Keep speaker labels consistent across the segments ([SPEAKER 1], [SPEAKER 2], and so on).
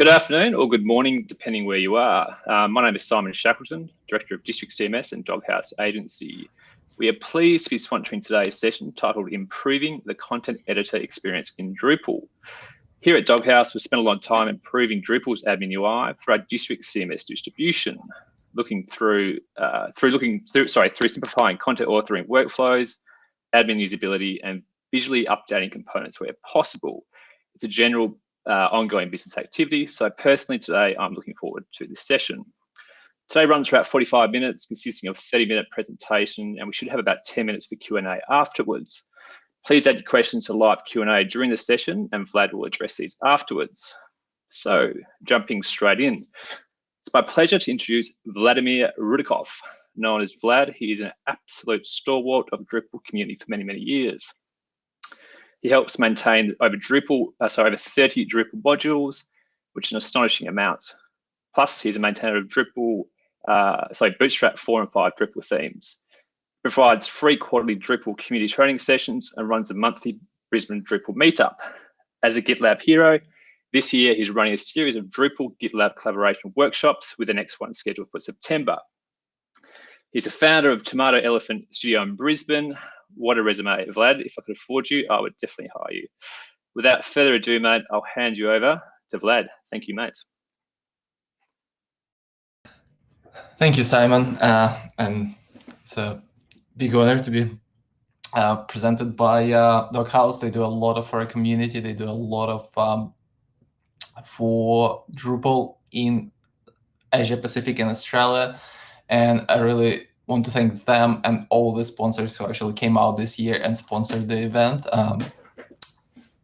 [SPEAKER 1] Good afternoon or good morning, depending where you are. Uh, my name is Simon Shackleton, Director of District CMS and Doghouse Agency. We are pleased to be sponsoring today's session titled Improving the Content Editor Experience in Drupal. Here at Doghouse, we've spent a lot of time improving Drupal's admin UI for our district CMS distribution, looking through, uh, through looking through, sorry, through simplifying content authoring workflows, admin usability, and visually updating components where possible. It's a general uh, ongoing business activity. So personally today, I'm looking forward to this session. Today runs for about 45 minutes, consisting of 30 minute presentation, and we should have about 10 minutes for Q&A afterwards. Please add your questions to live Q&A during the session, and Vlad will address these afterwards. So jumping straight in, it's my pleasure to introduce Vladimir Roudakov. Known as Vlad, he is an absolute stalwart of Drupal community for many, many years. He helps maintain over Drupal, uh, sorry, over 30 Drupal modules, which is an astonishing amount. Plus, he's a maintainer of Drupal uh, sorry, Bootstrap 4 and 5 Drupal themes. Provides free quarterly Drupal community training sessions and runs a monthly Brisbane Drupal meetup. As a GitLab hero, this year he's running a series of Drupal GitLab collaboration workshops with the next one scheduled for September. He's a founder of Tomato Elephant Studio in Brisbane. What a resume, Vlad. If I could afford you, I would definitely hire you. Without further ado, mate, I'll hand you over to Vlad. Thank you, mate.
[SPEAKER 2] Thank you, Simon. Uh, and it's a big honor to be uh, presented by uh, Doghouse. They do a lot of for our community. They do a lot of um, for Drupal in Asia Pacific and Australia. And I really want to thank them and all the sponsors who actually came out this year and sponsored the event. Um,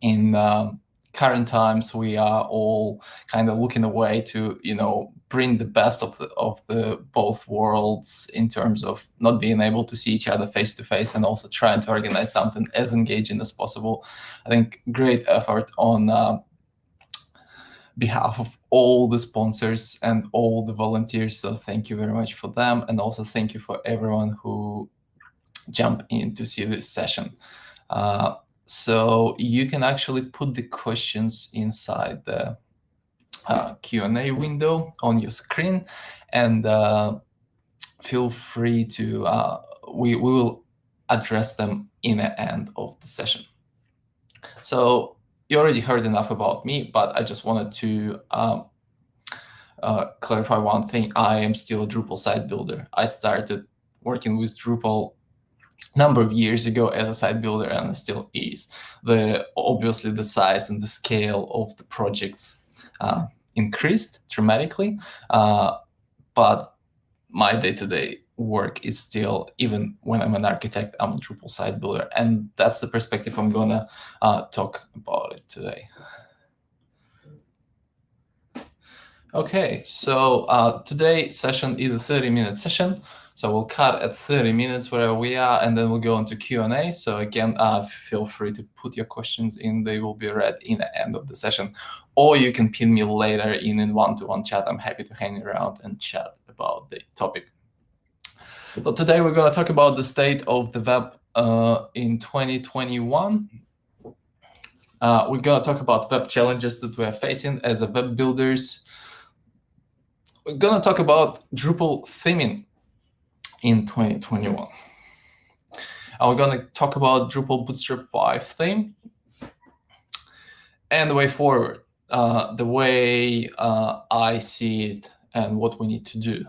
[SPEAKER 2] in um, current times, we are all kind of looking away to, you know, bring the best of the of the both worlds in terms of not being able to see each other face to face and also trying to organize something as engaging as possible. I think great effort on uh, behalf of all the sponsors and all the volunteers. So thank you very much for them. And also thank you for everyone who jumped in to see this session. Uh, so you can actually put the questions inside the uh, Q&A window on your screen and uh, feel free to, uh, we, we will address them in the end of the session. So you already heard enough about me, but I just wanted to um, uh, clarify one thing. I am still a Drupal site builder. I started working with Drupal number of years ago as a site builder and still is. The Obviously, the size and the scale of the projects uh, increased dramatically, uh, but my day-to-day -day work is still, even when I'm an architect, I'm a Drupal site builder. And that's the perspective I'm going to uh, talk about it today. Okay, so uh, today session is a 30-minute session. So we'll cut at 30 minutes where we are, and then we'll go into Q&A. So again, uh, feel free to put your questions in. They will be read in the end of the session. Or you can pin me later in a one-to-one -one chat. I'm happy to hang around and chat about the topic. So today we're going to talk about the state of the web uh, in 2021. Uh, we're going to talk about web challenges that we're facing as a web builders. We're going to talk about Drupal theming in 2021. And we're going to talk about Drupal Bootstrap 5 theme and the way forward, uh, the way uh, I see it and what we need to do.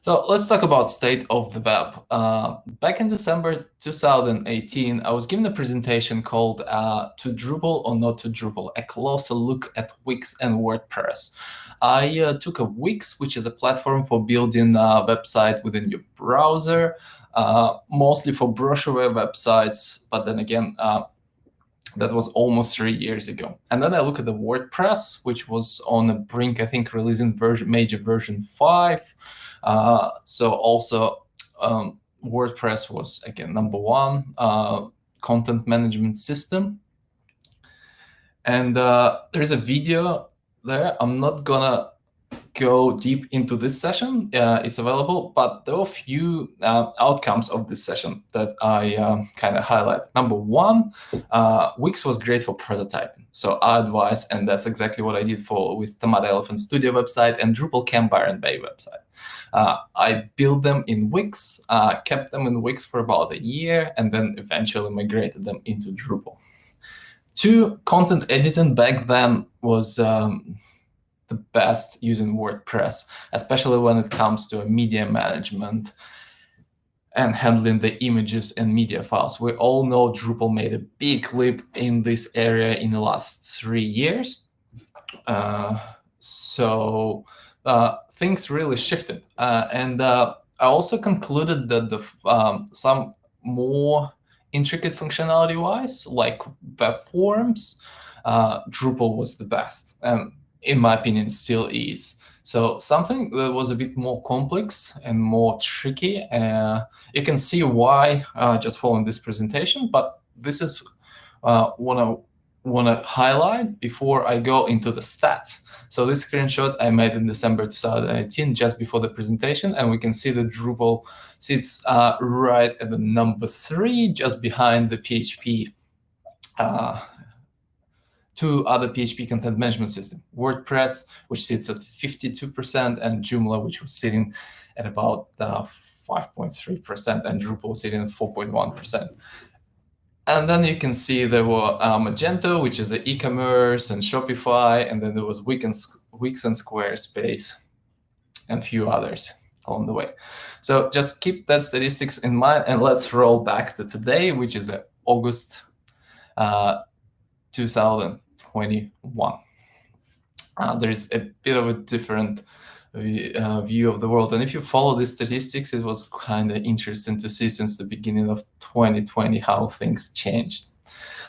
[SPEAKER 2] So let's talk about state of the web. Uh, back in December 2018, I was given a presentation called uh, To Drupal or Not to Drupal, a closer look at Wix and WordPress. I uh, took a Wix, which is a platform for building a website within your browser, uh, mostly for brochureware websites. But then again, uh, that was almost three years ago. And then I look at the WordPress, which was on the brink, I think, releasing version major version 5. Uh, so also um, WordPress was, again, number one uh, content management system. And uh, there's a video there. I'm not gonna go deep into this session. Uh, it's available, but there are a few uh, outcomes of this session that I um, kind of highlight. Number one, uh, Wix was great for prototyping. So I advise, and that's exactly what I did for with Tomato Elephant Studio website and Drupal Camp Byron Bay website. Uh, I built them in Wix, uh, kept them in Wix for about a year, and then eventually migrated them into Drupal. Two, content editing back then was um, the best using WordPress, especially when it comes to media management and handling the images and media files. We all know Drupal made a big leap in this area in the last three years. Uh, so uh, things really shifted. Uh, and uh, I also concluded that the um, some more intricate functionality-wise, like web forms, uh, Drupal was the best. And in my opinion, still is. So something that was a bit more complex and more tricky. Uh, you can see why uh, just following this presentation, but this is uh, what I want to highlight before I go into the stats. So this screenshot I made in December 2018, just before the presentation, and we can see the Drupal sits uh, right at the number three, just behind the PHP uh, two other PHP content management system, WordPress, which sits at 52%, and Joomla, which was sitting at about 5.3%, uh, and Drupal sitting at 4.1%. And then you can see there were uh, Magento, which is e-commerce, and Shopify, and then there was Wix and, Wix and Squarespace, and a few others along the way. So just keep that statistics in mind, and let's roll back to today, which is August uh, 2000. 21. Uh, there's a bit of a different uh, view of the world. And if you follow the statistics, it was kind of interesting to see since the beginning of 2020 how things changed.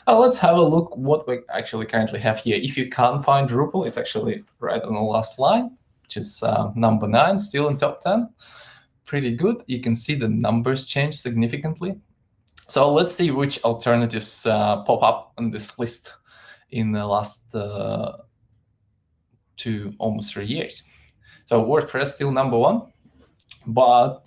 [SPEAKER 2] Now let's have a look what we actually currently have here. If you can't find Drupal, it's actually right on the last line, which is uh, number nine, still in top 10. Pretty good. You can see the numbers change significantly. So let's see which alternatives uh, pop up on this list in the last uh, two, almost three years. So WordPress still number one, but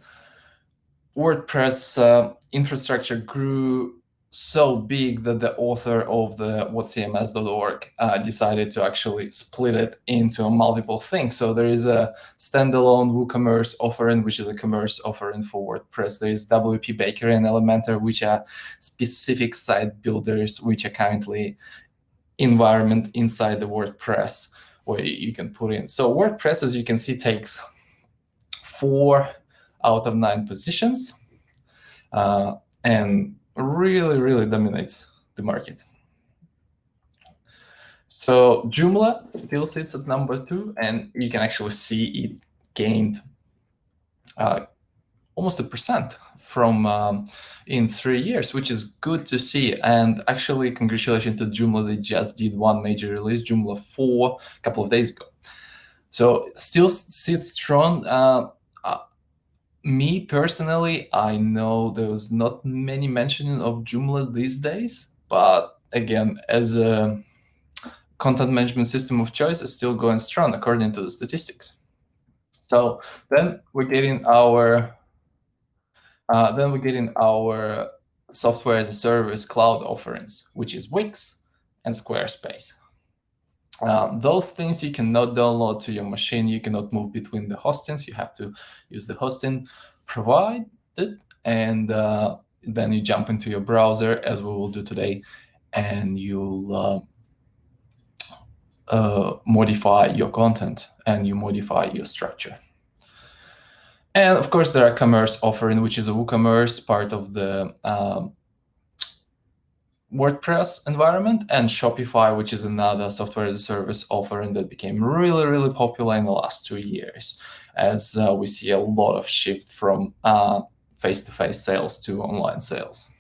[SPEAKER 2] WordPress uh, infrastructure grew so big that the author of the whatcms.org uh, decided to actually split it into multiple things. So there is a standalone WooCommerce offering, which is a commerce offering for WordPress. There is WP Bakery and Elementor, which are specific site builders, which are currently environment inside the WordPress where you can put in. So WordPress, as you can see, takes four out of nine positions uh, and really, really dominates the market. So Joomla still sits at number two, and you can actually see it gained uh, almost a percent from um, in three years, which is good to see. And actually, congratulations to Joomla. They just did one major release, Joomla 4, a couple of days ago. So still sits strong. Uh, uh, me personally, I know there's not many mentioning of Joomla these days, but again, as a content management system of choice, it's still going strong according to the statistics. So then we're getting our then we get in our software as a service cloud offerings, which is Wix and Squarespace. Um, those things you cannot download to your machine. You cannot move between the hostings. You have to use the hosting provided, and uh, then you jump into your browser, as we will do today, and you'll uh, uh, modify your content and you modify your structure. And of course, there are commerce offering, which is a WooCommerce part of the um, WordPress environment, and Shopify, which is another software as a service offering that became really, really popular in the last two years, as uh, we see a lot of shift from uh, face-to-face -face sales to online sales.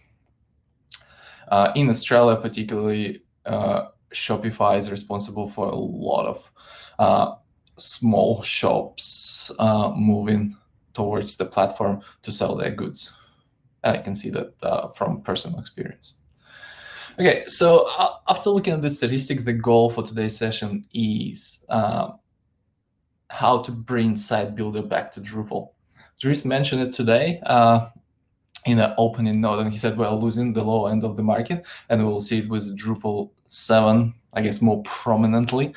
[SPEAKER 2] Uh, in Australia, particularly, uh, Shopify is responsible for a lot of uh, small shops moving towards the platform to sell their goods. I can see that uh, from personal experience. Okay, so uh, after looking at the statistics, the goal for today's session is uh, how to bring Site Builder back to Drupal. Dries mentioned it today uh, in an opening note, and he said we're losing the low end of the market, and we'll see it with Drupal 7, I guess, more prominently.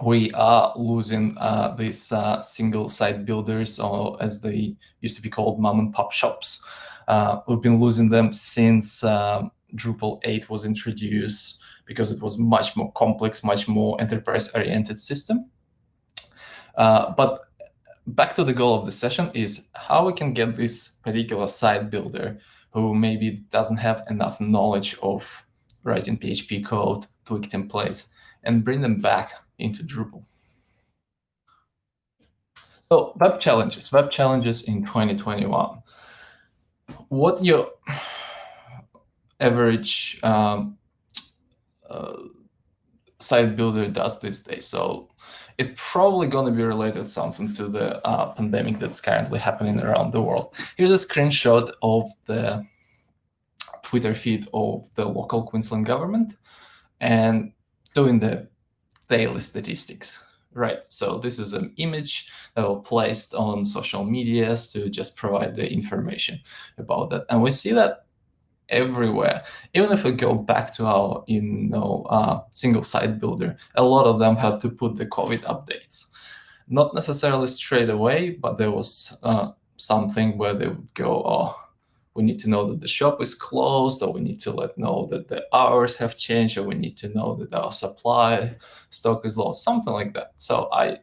[SPEAKER 2] Uh, we are losing uh, these uh, single site builders, or as they used to be called, mom and pop shops. Uh, we've been losing them since um, Drupal 8 was introduced because it was much more complex, much more enterprise-oriented system. Uh, but back to the goal of the session is how we can get this particular site builder who maybe doesn't have enough knowledge of writing PHP code, tweak templates, and bring them back into Drupal. So web challenges, web challenges in 2021. What your average um, uh, site builder does these days. So it's probably going to be related something to the uh, pandemic that's currently happening around the world. Here's a screenshot of the Twitter feed of the local Queensland government and doing the daily statistics, right? So this is an image that was placed on social medias to just provide the information about that. And we see that everywhere. Even if we go back to our, you know, uh, single site builder, a lot of them had to put the COVID updates. Not necessarily straight away, but there was uh, something where they would go, oh, we need to know that the shop is closed, or we need to let know that the hours have changed, or we need to know that our supply stock is low, something like that. So I,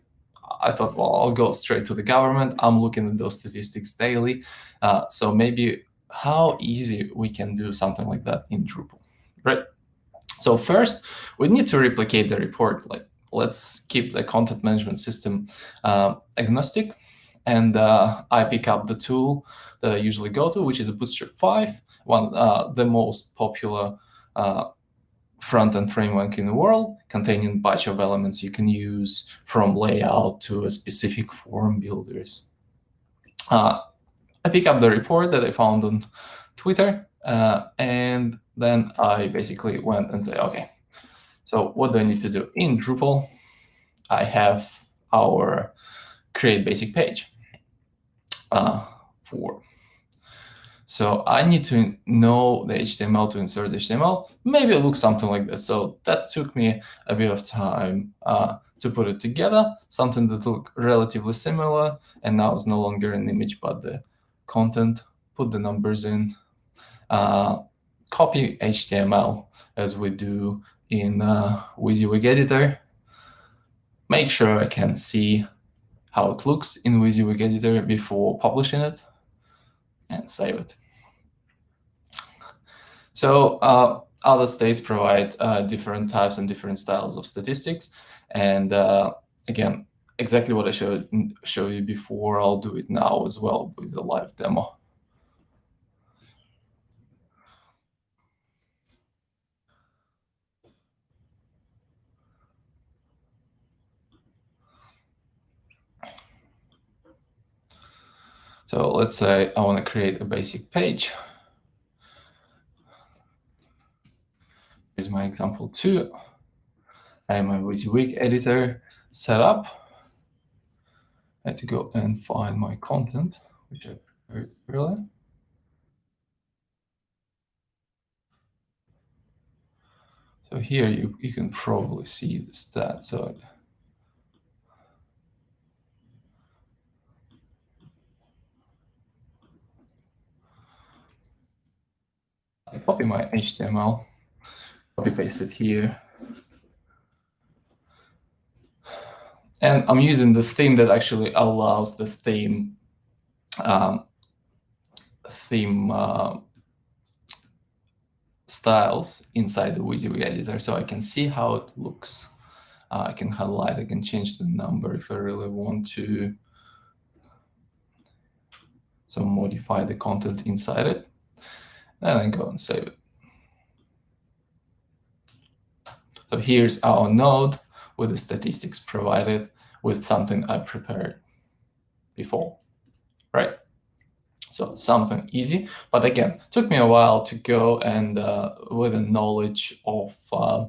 [SPEAKER 2] I thought, well, I'll go straight to the government. I'm looking at those statistics daily. Uh, so maybe how easy we can do something like that in Drupal, right? So first, we need to replicate the report. Like, let's keep the content management system uh, agnostic. And uh, I pick up the tool that I usually go to, which is a Bootstrap 5, one uh, the most popular uh, front-end framework in the world, containing a bunch of elements you can use from layout to specific form builders. Uh, I pick up the report that I found on Twitter, uh, and then I basically went and say, okay, so what do I need to do? In Drupal, I have our create basic page uh, for. So I need to know the HTML to insert HTML. Maybe it looks something like this. So that took me a bit of time uh, to put it together, something that looked relatively similar, and now it's no longer an image, but the content, put the numbers in, uh, copy HTML as we do in uh, WYSIWYG editor. Make sure I can see how it looks in WYSIWYG editor before publishing it and save it. So uh, other states provide uh, different types and different styles of statistics. And uh, again, exactly what I showed show you before. I'll do it now as well with the live demo. So let's say I want to create a basic page. Here's my example two. I have my WYSIWYG editor set up. I had to go and find my content, which I prepared earlier. So here you, you can probably see the stats. So I copy my HTML, copy paste it here. And I'm using the theme that actually allows the theme um, theme uh, styles inside the WYSIWYG editor, so I can see how it looks. Uh, I can highlight, I can change the number if I really want to. So modify the content inside it, and then go and save it. So here's our node with the statistics provided with something I prepared before, right? So something easy, but again, took me a while to go and uh, with a knowledge of uh,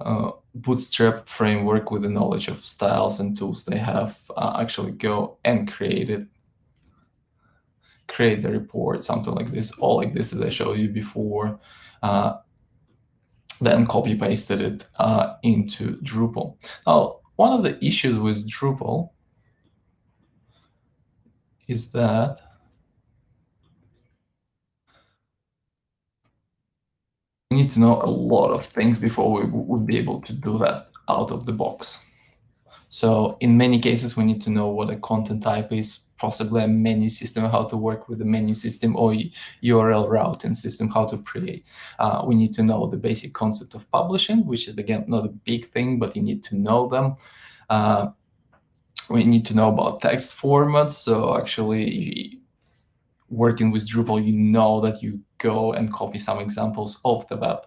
[SPEAKER 2] uh, Bootstrap framework with the knowledge of styles and tools they have uh, actually go and create it, create the report, something like this, all like this as I showed you before, uh, then copy pasted it uh, into Drupal. Now, one of the issues with Drupal is that we need to know a lot of things before we would be able to do that out of the box. So in many cases, we need to know what a content type is, possibly a menu system, how to work with the menu system or URL routing system, how to create. Uh, we need to know the basic concept of publishing, which is, again, not a big thing, but you need to know them. Uh, we need to know about text formats. So actually, working with Drupal, you know that you go and copy some examples of the web.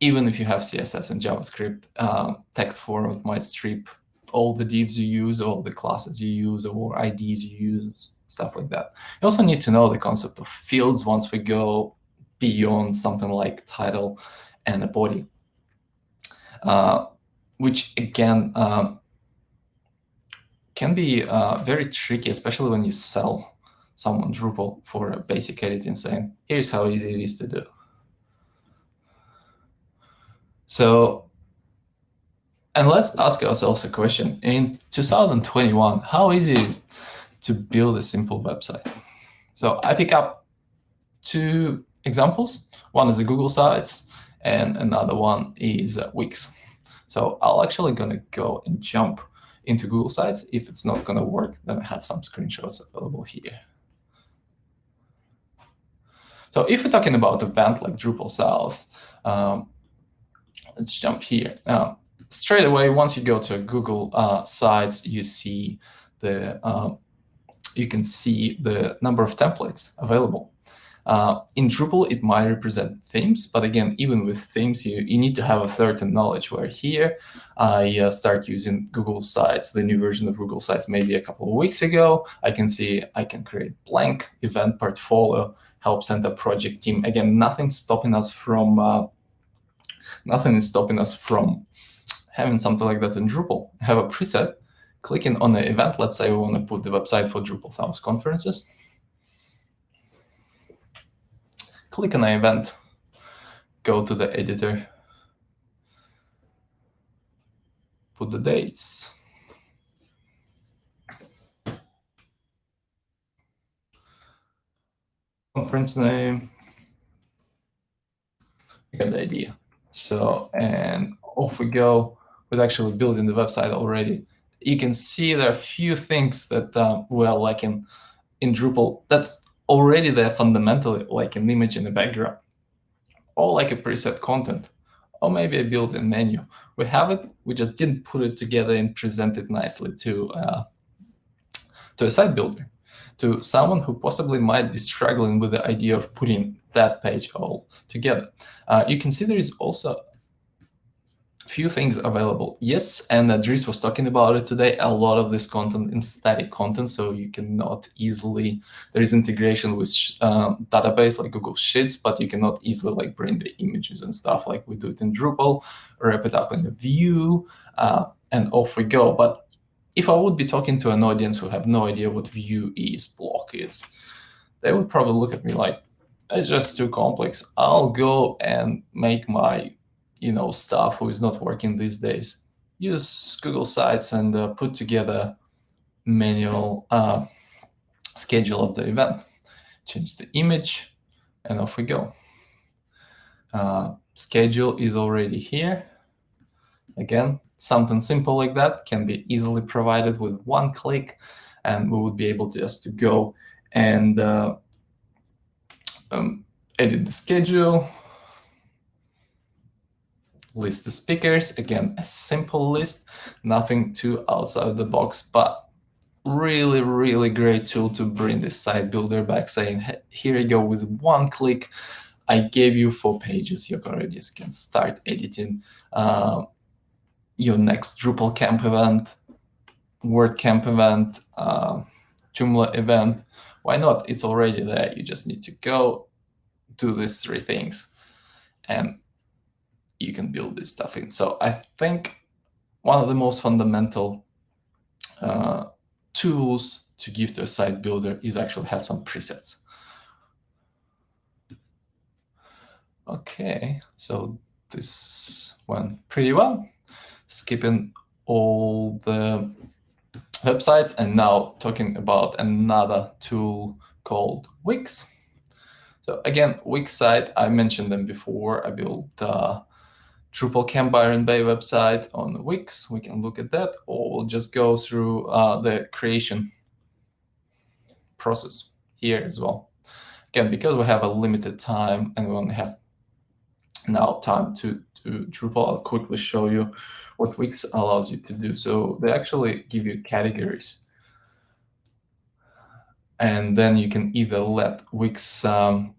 [SPEAKER 2] Even if you have CSS and JavaScript, uh, text format might strip all the divs you use, all the classes you use, or IDs you use, stuff like that. You also need to know the concept of fields once we go beyond something like title and a body, uh, which again um, can be uh, very tricky, especially when you sell someone Drupal for a basic editing saying, here's how easy it is to do. So, and let's ask ourselves a question. In 2021, how easy is it to build a simple website? So I pick up two examples. One is the Google Sites, and another one is Wix. So I'll actually gonna go and jump into Google Sites. If it's not gonna work, then I have some screenshots available here. So if we're talking about a event like Drupal South, um, let's jump here. Uh, straight away, once you go to Google uh, Sites, you see the uh, you can see the number of templates available. Uh, in Drupal, it might represent themes, but again, even with themes, you, you need to have a certain knowledge, where here I uh, start using Google Sites, the new version of Google Sites maybe a couple of weeks ago. I can see I can create blank event portfolio, help center project team. Again, nothing stopping us from uh, nothing is stopping us from having something like that in Drupal. Have a preset, clicking on the event. Let's say we want to put the website for Drupal South conferences. Click on the event, go to the editor, put the dates. conference name. You get the idea. So, and off we go with actually building the website already. You can see there are a few things that um, we are lacking in Drupal. That's already there fundamentally, like an image in the background, or like a preset content, or maybe a built-in menu. We have it, we just didn't put it together and present it nicely to, uh, to a site builder to someone who possibly might be struggling with the idea of putting that page all together. Uh, you can see there is also few things available. Yes, and Dries was talking about it today, a lot of this content is static content, so you cannot easily, there is integration with um, database like Google Sheets, but you cannot easily like bring the images and stuff like we do it in Drupal, wrap it up in a view, uh, and off we go. But if I would be talking to an audience who have no idea what view is, block is, they would probably look at me like, it's just too complex. I'll go and make my you know, staff who is not working these days. Use Google Sites and uh, put together manual uh, schedule of the event. Change the image, and off we go. Uh, schedule is already here. Again, Something simple like that can be easily provided with one click, and we would be able to just to go and uh, um, edit the schedule, list the speakers. Again, a simple list, nothing too outside the box, but really, really great tool to bring this site builder back, saying, hey, here you go with one click. I gave you four pages. You already can start editing. Uh, your next Drupal camp event, WordCamp event, uh, Joomla event. Why not? It's already there. You just need to go do these three things. And you can build this stuff in. So I think one of the most fundamental uh, tools to give to a site builder is actually have some presets. Okay, so this went pretty well. Skipping all the websites and now talking about another tool called Wix. So again, Wix site, I mentioned them before. I built uh, Drupal Camp Byron Bay website on Wix. We can look at that, or we'll just go through uh, the creation process here as well. Again, because we have a limited time and we only have now time to, to Drupal, I'll quickly show you what Wix allows you to do. So they actually give you categories. And then you can either let Wix um,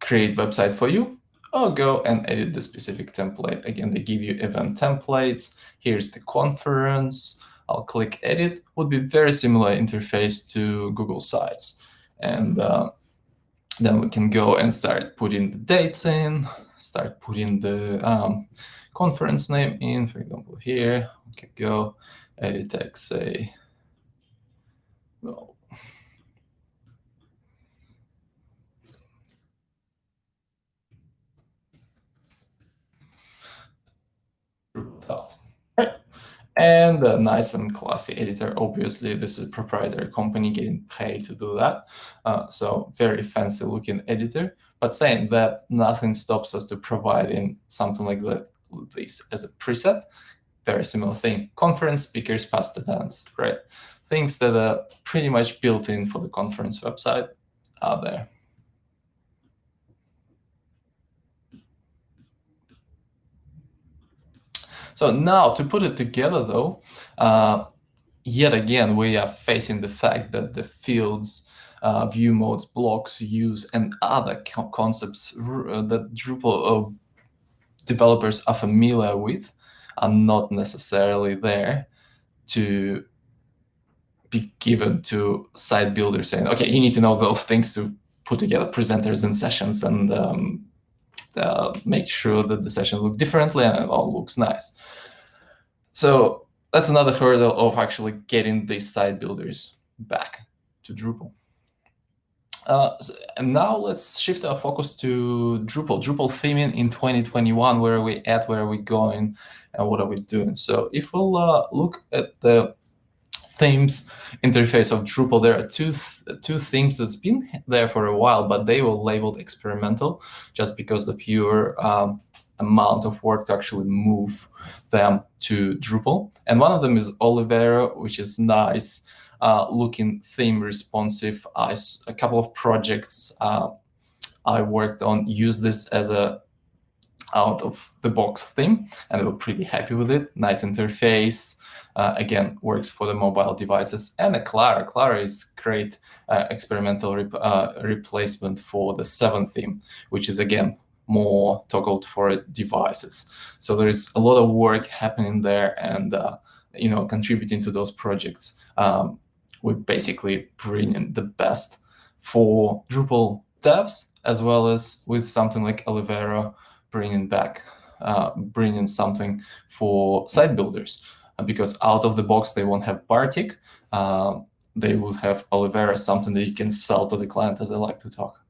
[SPEAKER 2] create website for you, or go and edit the specific template. Again, they give you event templates. Here's the conference. I'll click edit. Would be very similar interface to Google Sites. And uh, then we can go and start putting the dates in, start putting the um, conference name in. For example, here we can go edit text, say, well, Right. And a nice and classy editor. Obviously, this is a proprietary company getting paid to do that. Uh, so very fancy looking editor. But saying that, nothing stops us to providing something like that, this as a preset. Very similar thing. Conference speakers past the dance, right? Things that are pretty much built in for the conference website are there. So now to put it together, though, uh, yet again, we are facing the fact that the fields, uh, view modes, blocks, use, and other co concepts uh, that Drupal uh, developers are familiar with are not necessarily there to be given to site builders saying, okay, you need to know those things to put together presenters and sessions and um, uh, make sure that the sessions look differently and it all looks nice. So that's another hurdle of actually getting these site builders back to Drupal. Uh, so, and now let's shift our focus to Drupal. Drupal theming in 2021, where are we at, where are we going, and what are we doing? So if we'll uh, look at the themes interface of Drupal, there are two th two themes that's been there for a while, but they were labeled experimental just because the pure um, amount of work to actually move them to Drupal. And one of them is Olivero, which is nice uh, looking theme responsive. I, a couple of projects uh, I worked on use this as a out of the box theme, and they were pretty happy with it. Nice interface. Uh, again, works for the mobile devices. And a Claro. Claro is great uh, experimental re uh, replacement for the 7 theme, which is, again, more toggled for devices. So there's a lot of work happening there and, uh, you know, contributing to those projects. Um, we basically bring in the best for Drupal devs, as well as with something like Olivero, bringing back, uh, bringing something for site builders. Because out of the box, they won't have Bartik. Uh, they will have Olivero, something that you can sell to the client, as I like to talk.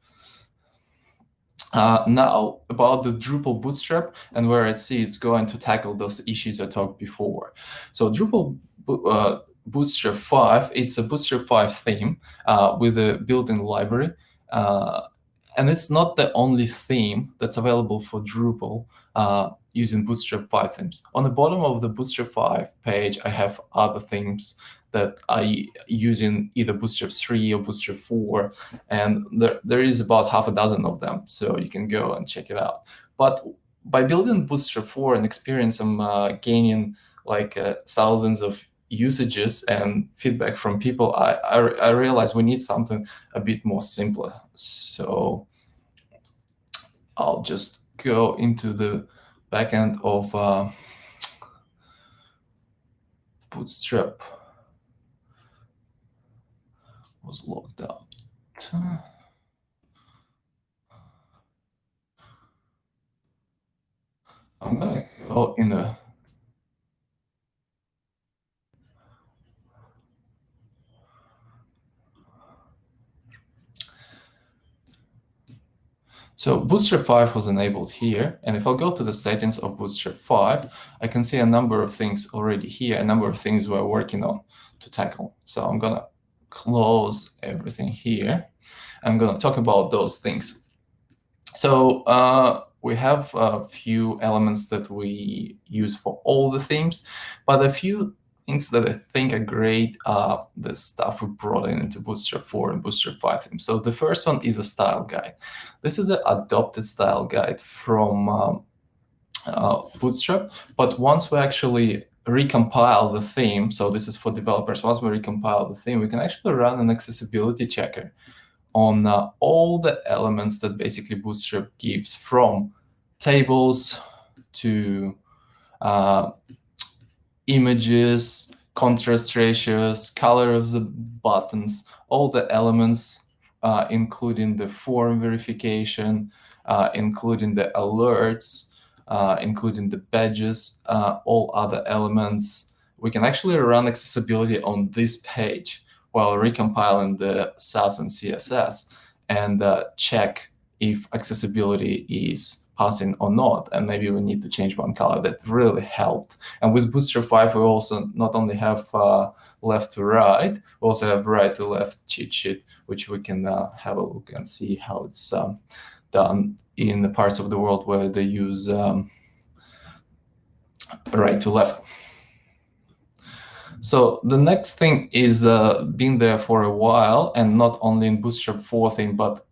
[SPEAKER 2] Uh, now about the Drupal Bootstrap and where I see it's going to tackle those issues I talked before. So Drupal uh, Bootstrap 5, it's a Bootstrap 5 theme uh, with a built-in library. Uh, and it's not the only theme that's available for Drupal uh, using Bootstrap 5 themes. On the bottom of the Bootstrap 5 page, I have other themes that I using either Bootstrap 3 or Bootstrap 4, and there, there is about half a dozen of them, so you can go and check it out. But by building Bootstrap 4 and experience, I'm uh, gaining like uh, thousands of usages and feedback from people, I, I, I we need something a bit more simpler. So I'll just go into the backend of uh, Bootstrap was logged out. I'm gonna go in a So Bootstrap 5 was enabled here. And if I'll go to the settings of Bootstrap 5, I can see a number of things already here, a number of things we're working on to tackle. So I'm going to close everything here. I'm going to talk about those things. So uh, we have a few elements that we use for all the themes, but a few things that I think are great are the stuff we brought in into Bootstrap 4 and Bootstrap 5 theme. So the first one is a style guide. This is an adopted style guide from um, uh, Bootstrap, but once we actually recompile the theme, so this is for developers, once we recompile the theme, we can actually run an accessibility checker on uh, all the elements that basically Bootstrap gives from tables to uh, images, contrast ratios, color of the buttons, all the elements, uh, including the form verification, uh, including the alerts, uh, including the badges, uh, all other elements. We can actually run accessibility on this page while recompiling the Sass and CSS and uh, check if accessibility is passing or not, and maybe we need to change one color. That really helped. And with Bootstrap 5, we also not only have uh, left to right, we also have right to left cheat sheet, which we can uh, have a look and see how it's um, done in the parts of the world where they use um, right to left. So the next thing is uh, been there for a while, and not only in Bootstrap 4 thing, but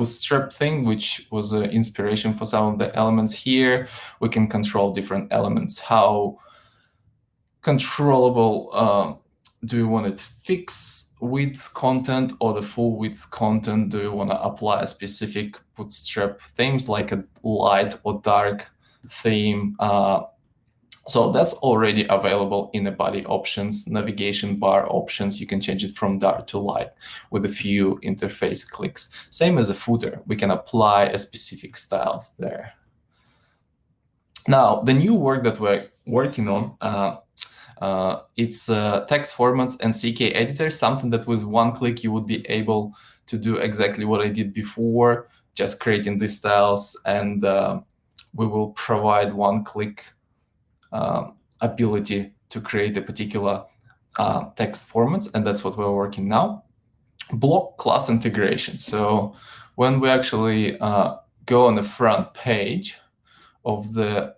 [SPEAKER 2] bootstrap thing, which was an inspiration for some of the elements here. We can control different elements. How controllable uh, do you want it fix width content or the full width content? Do you want to apply a specific bootstrap themes like a light or dark theme? Uh, so that's already available in the body options, navigation bar options. You can change it from dark to light with a few interface clicks. Same as a footer, we can apply a specific styles there. Now, the new work that we're working on, uh, uh, it's uh, text formats and CK editor, something that with one click you would be able to do exactly what I did before, just creating these styles, and uh, we will provide one click um, ability to create a particular uh, text formats, and that's what we're working now. Block class integration. So when we actually uh, go on the front page of the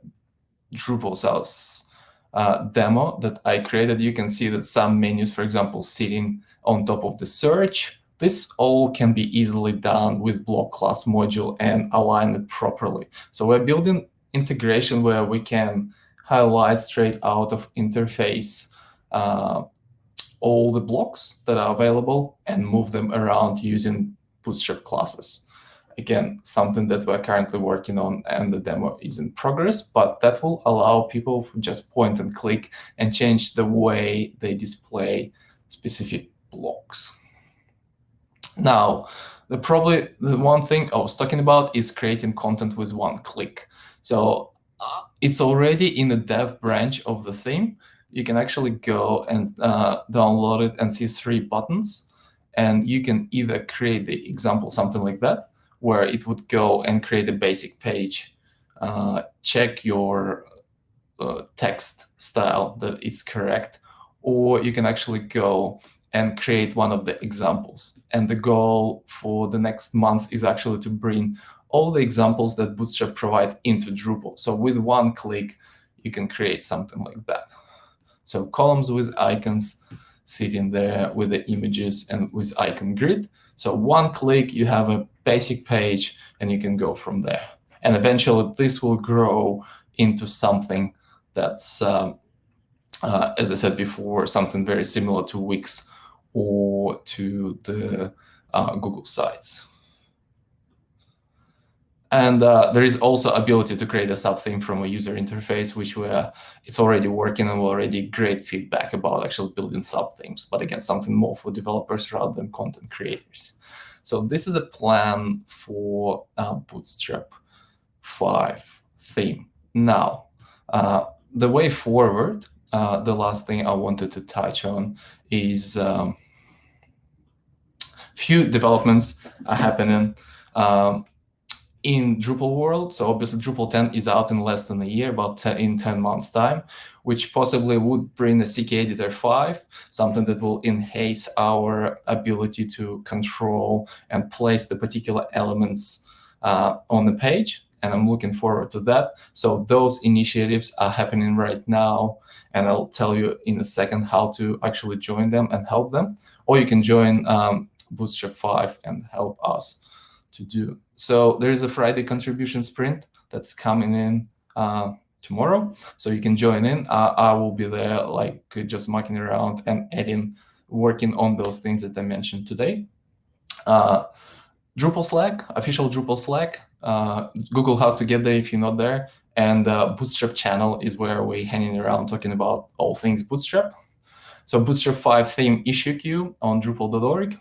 [SPEAKER 2] Drupal South uh, demo that I created, you can see that some menus, for example, sitting on top of the search. This all can be easily done with block class module and align it properly. So we're building integration where we can highlight straight out of interface uh, all the blocks that are available and move them around using Bootstrap classes. Again, something that we're currently working on and the demo is in progress, but that will allow people to just point and click and change the way they display specific blocks. Now, the probably the one thing I was talking about is creating content with one click. So uh, it's already in the dev branch of the theme. You can actually go and uh, download it and see three buttons. And you can either create the example, something like that, where it would go and create a basic page, uh, check your uh, text style that it's correct, or you can actually go and create one of the examples. And the goal for the next month is actually to bring all the examples that Bootstrap provide into Drupal. So with one click, you can create something like that. So columns with icons sitting there with the images and with icon grid. So one click, you have a basic page, and you can go from there. And eventually, this will grow into something that's, um, uh, as I said before, something very similar to Wix or to the uh, Google sites. And uh, there is also ability to create a sub-theme from a user interface, which we're, it's already working and already great feedback about actually building sub-themes. But again, something more for developers rather than content creators. So this is a plan for uh, Bootstrap 5 theme. now, uh, the way forward, uh, the last thing I wanted to touch on is um, few developments are happening um, in Drupal world. So obviously Drupal 10 is out in less than a year, about in 10 months time, which possibly would bring a CK Editor 5, something that will enhance our ability to control and place the particular elements uh, on the page. And I'm looking forward to that. So those initiatives are happening right now. And I'll tell you in a second how to actually join them and help them. Or you can join um, Bootstrap 5 and help us to do. So there is a Friday contribution sprint that's coming in uh, tomorrow. So you can join in. Uh, I will be there like just mucking around and adding, working on those things that I mentioned today. Uh, Drupal Slack, official Drupal Slack. Uh, Google how to get there if you're not there. And uh, Bootstrap channel is where we're hanging around talking about all things Bootstrap. So Bootstrap 5 theme issue queue on Drupal.org.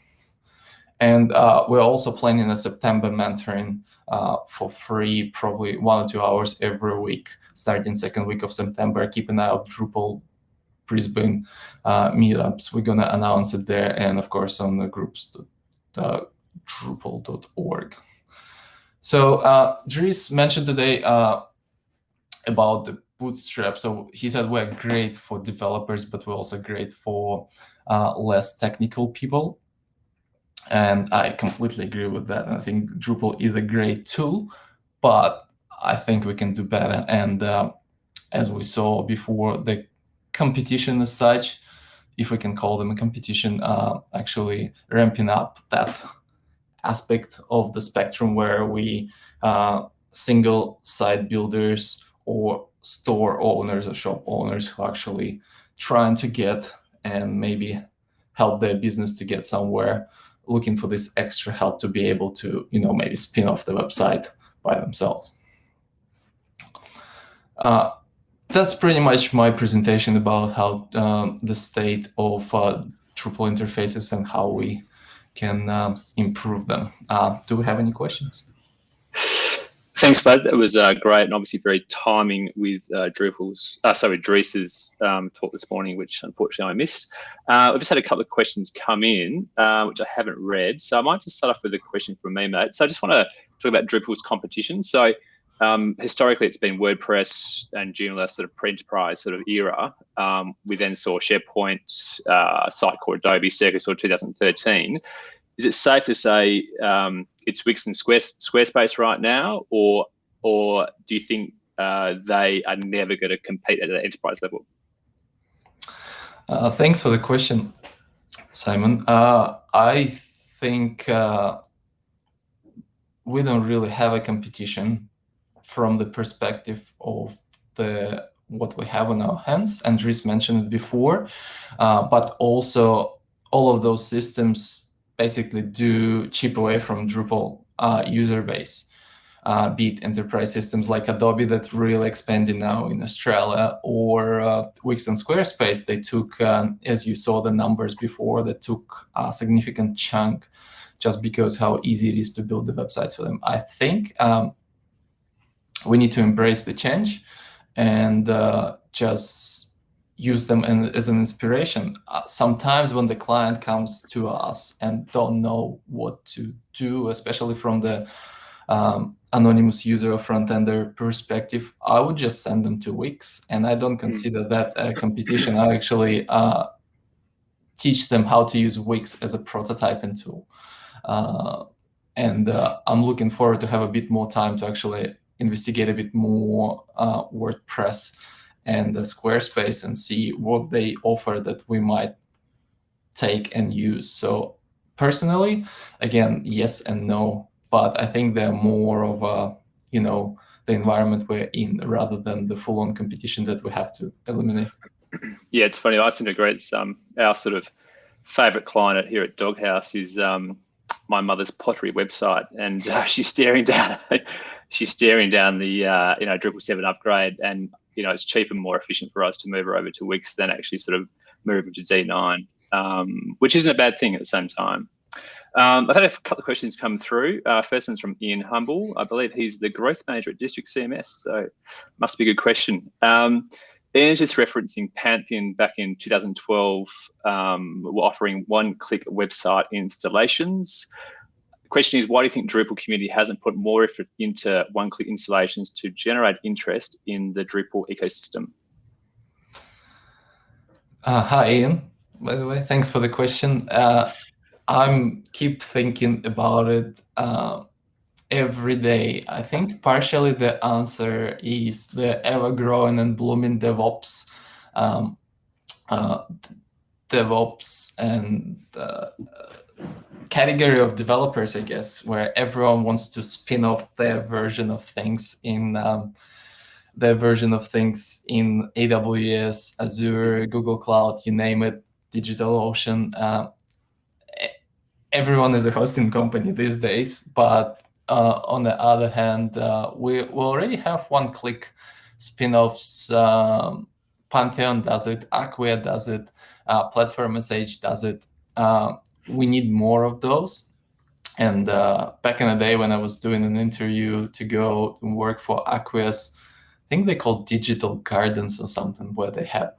[SPEAKER 2] And uh, we're also planning a September mentoring uh, for free, probably one or two hours every week, starting second week of September. Keep an eye out Drupal Brisbane uh, meetups. We're going to announce it there and, of course, on the groups, uh, drupal.org. So uh, Dries mentioned today uh, about the Bootstrap. So he said we're great for developers, but we're also great for less technical people. And I completely agree with that. And I think Drupal is a great tool, but I think we can do better. And uh, as we saw before, the competition as such, if we can call them a competition, uh, actually ramping up that aspect of the spectrum where we uh, single site builders or store owners or shop owners who actually trying to get and maybe help their business to get somewhere looking for this extra help to be able to, you know, maybe spin off the website by themselves. Uh, that's pretty much my presentation about how um, the state of uh, Drupal interfaces and how we can uh, improve them. Uh, do we have any questions?
[SPEAKER 1] Thanks, Bud. That was uh, great and obviously very timing with uh, Drupal's, uh, sorry, Dries's um, talk this morning, which unfortunately I missed. Uh, I've just had a couple of questions come in, uh, which I haven't read. So I might just start off with a question from me, mate. So I just want to talk about Drupal's competition. So um, historically, it's been WordPress and Joomla sort of pre-enterprise sort of era. Um, we then saw SharePoint, uh, Sitecore, Adobe, circa sort of 2013 is it safe to say um, it's Wix and Squarespace right now, or or do you think uh, they are never going to compete at an enterprise level?
[SPEAKER 2] Uh, thanks for the question, Simon. Uh, I think uh, we don't really have a competition from the perspective of the what we have on our hands. Andres mentioned it before, uh, but also all of those systems basically do chip away from Drupal uh, user base. Uh, be it enterprise systems like Adobe that really expanding now in Australia or uh, Wix and Squarespace, they took, um, as you saw the numbers before, they took a significant chunk just because how easy it is to build the websites for them. I think um, we need to embrace the change and uh, just use them in, as an inspiration. Uh, sometimes when the client comes to us and don't know what to do, especially from the um, anonymous user or front-ender perspective, I would just send them to Wix. And I don't hmm. consider that a competition. I actually uh, teach them how to use Wix as a prototyping tool. Uh, and uh, I'm looking forward to have a bit more time to actually investigate a bit more uh, WordPress and Squarespace and see what they offer that we might take and use. So personally, again, yes and no, but I think they're more of a, you know, the environment we're in rather than the full-on competition that we have to eliminate.
[SPEAKER 1] Yeah, it's funny. I seem to agree. It's um, our sort of favorite client here at Doghouse is um, my mother's pottery website, and uh, she's staring down. she's staring down the uh, you know Drupal seven upgrade, and you know, it's cheaper and more efficient for us to move her over to Wix than actually sort of move her to D9, um, which isn't a bad thing at the same time. Um, I've had a couple of questions come through. Uh, first one's from Ian Humble. I believe he's the growth manager at District CMS, so must be a good question. Um, Ian's just referencing Pantheon back in 2012, um, offering one-click website installations. Question is, why do you think Drupal community hasn't put more effort into one-click installations to generate interest in the Drupal ecosystem?
[SPEAKER 2] Uh, hi, Ian. By the way, thanks for the question. Uh, I'm keep thinking about it uh, every day. I think partially the answer is the ever-growing and blooming DevOps, um, uh, DevOps and uh, category of developers, I guess, where everyone wants to spin off their version of things in um, their version of things in AWS, Azure, Google Cloud, you name it, DigitalOcean. Uh, everyone is a hosting company these days, but uh, on the other hand, uh, we, we already have one-click spin-offs. Um, Pantheon does it, Acquia does it, uh, Platform SH does it. We need more of those. And uh, back in the day when I was doing an interview to go work for Acquia's I think they called digital gardens or something where they had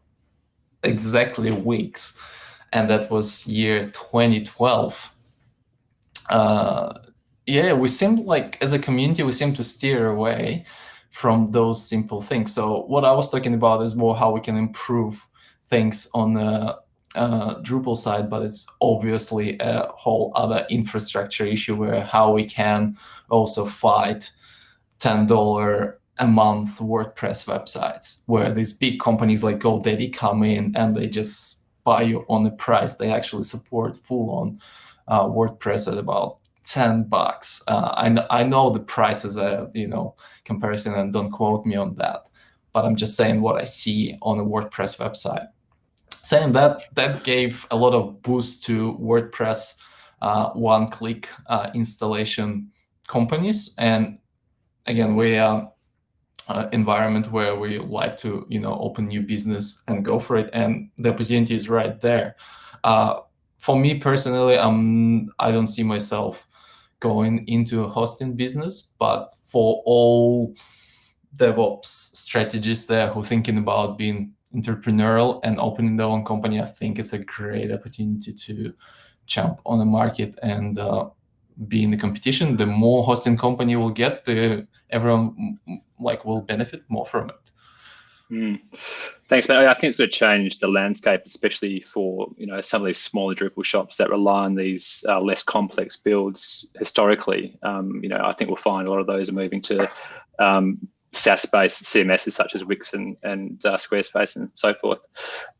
[SPEAKER 2] exactly Wix. And that was year 2012 uh, yeah we seem like as a community we seem to steer away from those simple things. So what i was talking about is more how we can improve things on uh, Drupal side, but it's obviously a whole other infrastructure issue where how we can also fight $10 a month WordPress websites where these big companies like GoDaddy come in and they just buy you on the price. They actually support full on uh, WordPress at about 10 bucks. Uh, I, I know the price is a you know comparison and don't quote me on that, but I'm just saying what I see on a WordPress website. Saying that, that gave a lot of boost to WordPress uh, one-click uh, installation companies. And again, we are uh, environment where we like to, you know, open new business and go for it, and the opportunity is right there. Uh, for me personally, I'm I don't see myself going into a hosting business, but for all DevOps strategists there who thinking about being entrepreneurial and opening their own company, I think it's a great opportunity to jump on the market and uh, be in the competition. The more hosting company will get, the everyone like will benefit more from it.
[SPEAKER 1] Mm. Thanks, man. I think it's going to change the landscape, especially for you know some of these smaller Drupal shops that rely on these uh, less complex builds historically. Um, you know, I think we'll find a lot of those are moving to um, SaaS-based CMSs such as Wix and, and uh, Squarespace and so forth.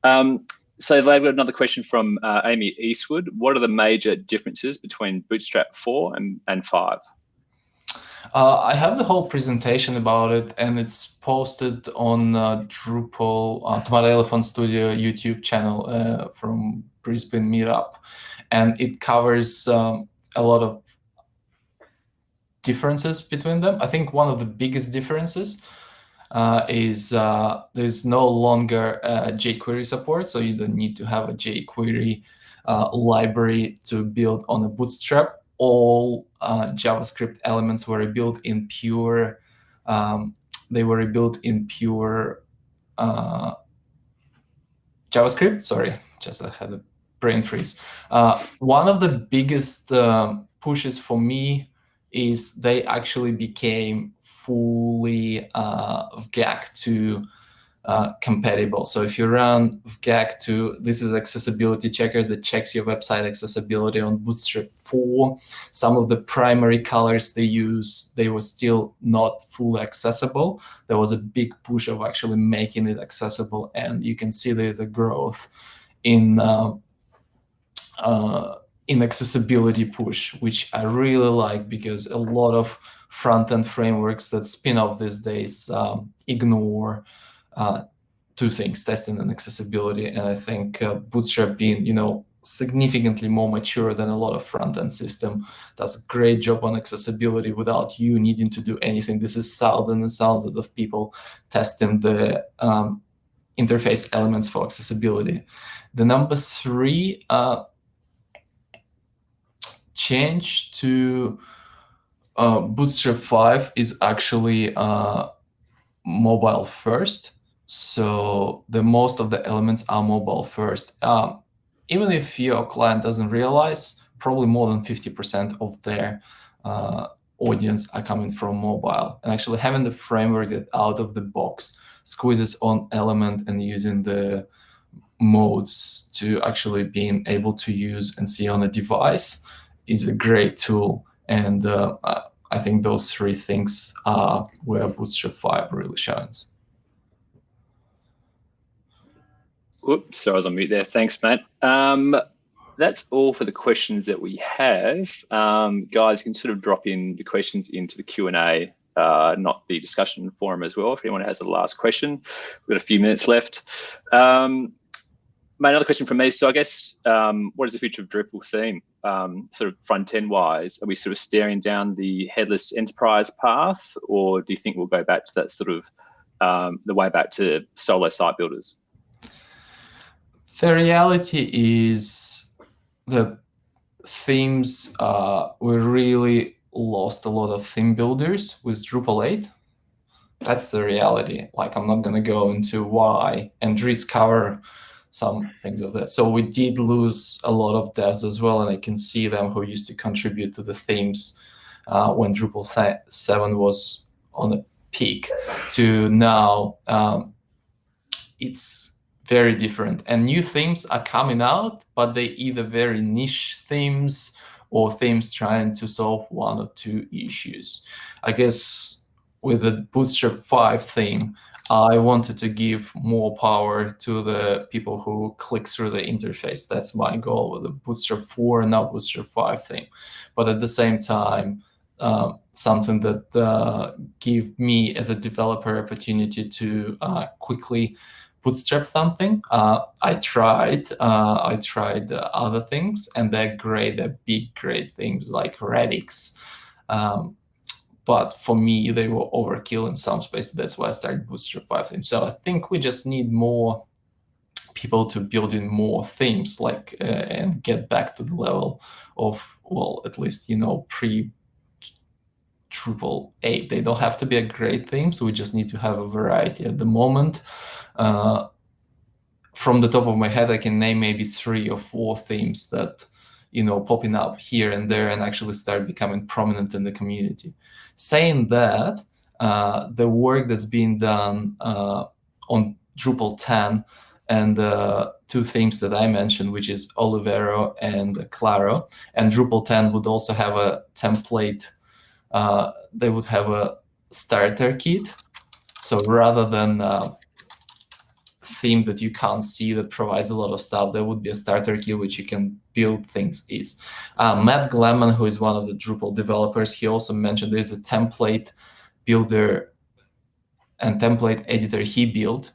[SPEAKER 1] Um, so we have another question from uh, Amy Eastwood. What are the major differences between Bootstrap 4 and, and 5?
[SPEAKER 2] Uh, I have the whole presentation about it, and it's posted on uh, Drupal uh, Tomato Elephant Studio YouTube channel uh, from Brisbane Meetup, and it covers um, a lot of differences between them. I think one of the biggest differences uh, is uh, there's no longer jQuery support, so you don't need to have a jQuery library to build on a Bootstrap all uh, JavaScript elements were built in pure, um, they were built in pure uh, JavaScript. Sorry, just I had a brain freeze. Uh, one of the biggest um, pushes for me is they actually became fully uh, GAC to uh, compatible. So if you run GAC 2, this is accessibility checker that checks your website accessibility on Bootstrap 4. Some of the primary colors they use, they were still not fully accessible. There was a big push of actually making it accessible, and you can see there's a growth in uh, uh, in accessibility push, which I really like because a lot of front-end frameworks that spin off these days um, ignore uh, two things, testing and accessibility. And I think uh, Bootstrap being, you know, significantly more mature than a lot of front-end system does a great job on accessibility without you needing to do anything. This is thousands and thousands of people testing the um, interface elements for accessibility. The number three, uh, change to uh, Bootstrap 5 is actually uh, mobile first. So the most of the elements are mobile first. Um, even if your client doesn't realize, probably more than 50% of their uh, audience are coming from mobile. And actually having the framework that out of the box squeezes on element and using the modes to actually being able to use and see on a device is a great tool. And uh, I think those three things are where Bootstrap 5 really shines.
[SPEAKER 1] Oops, sorry, I was on mute there. Thanks, Matt. Um, that's all for the questions that we have. Um, guys, you can sort of drop in the questions into the Q&A, uh, not the discussion forum as well, if anyone has a last question. We've got a few minutes left. Um, another question from me. So I guess, um, what is the future of Drupal theme? Um, sort of front end wise, are we sort of staring down the headless enterprise path, or do you think we'll go back to that sort of um, the way back to solo site builders?
[SPEAKER 2] The reality is the themes uh, we really lost a lot of theme builders with Drupal 8. That's the reality. Like I'm not going to go into why and discover some things of that. So we did lose a lot of devs as well, and I can see them who used to contribute to the themes uh, when Drupal 7 was on a peak to now um, it's very different. And new themes are coming out, but they either very niche themes or themes trying to solve one or two issues. I guess with the Bootstrap 5 theme, I wanted to give more power to the people who click through the interface. That's my goal with the Bootstrap 4 and now Bootstrap 5 thing. But at the same time, uh, something that uh, give me as a developer opportunity to uh, quickly bootstrap something. Uh, I tried, uh, I tried other things, and they're great. They're big, great things like Radix. Um, but for me, they were overkill in some spaces. That's why I started Bootstrap 5 themes. So I think we just need more people to build in more themes, like uh, and get back to the level of, well, at least, you know, pre Drupal 8. They don't have to be a great theme, so we just need to have a variety. At the moment, uh, from the top of my head, I can name maybe three or four themes that you know, popping up here and there and actually start becoming prominent in the community. Saying that, uh, the work that's being done uh, on Drupal 10 and uh, two themes that I mentioned, which is Olivero and Claro, and Drupal 10 would also have a template. Uh, they would have a starter kit. So rather than uh, theme that you can't see that provides a lot of stuff, there would be a starter kit which you can build things is. Uh, Matt Glaman, who is one of the Drupal developers, he also mentioned there's a template builder and template editor he built.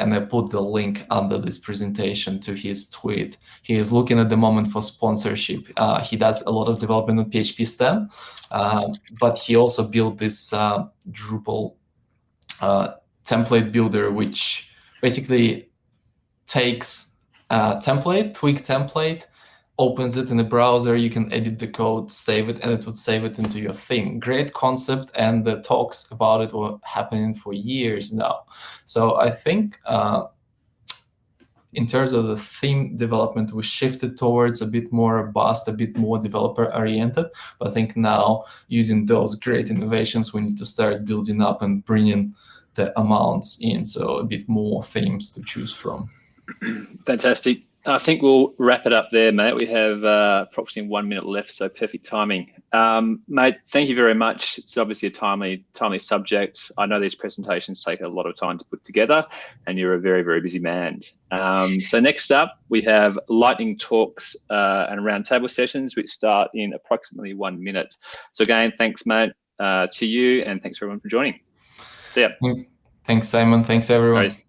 [SPEAKER 2] And I put the link under this presentation to his tweet. He is looking at the moment for sponsorship. Uh, he does a lot of development on PHPStan, uh, but he also built this uh, Drupal uh, template builder, which basically takes a template, tweak template, opens it in the browser, you can edit the code, save it, and it would save it into your theme. Great concept, and the talks about it were happening for years now. So I think uh, in terms of the theme development, we shifted towards a bit more robust, a bit more developer-oriented. But I think now, using those great innovations, we need to start building up and bringing the amounts in, so a bit more themes to choose from.
[SPEAKER 1] Fantastic. I think we'll wrap it up there, mate. We have uh, approximately one minute left, so perfect timing. Um, mate, thank you very much. It's obviously a timely, timely subject. I know these presentations take a lot of time to put together, and you're a very, very busy man. Um, so next up, we have lightning talks uh, and roundtable sessions, which start in approximately one minute. So again, thanks, mate, uh, to you, and thanks everyone for joining. See ya.
[SPEAKER 2] Thanks, Simon. Thanks, everyone.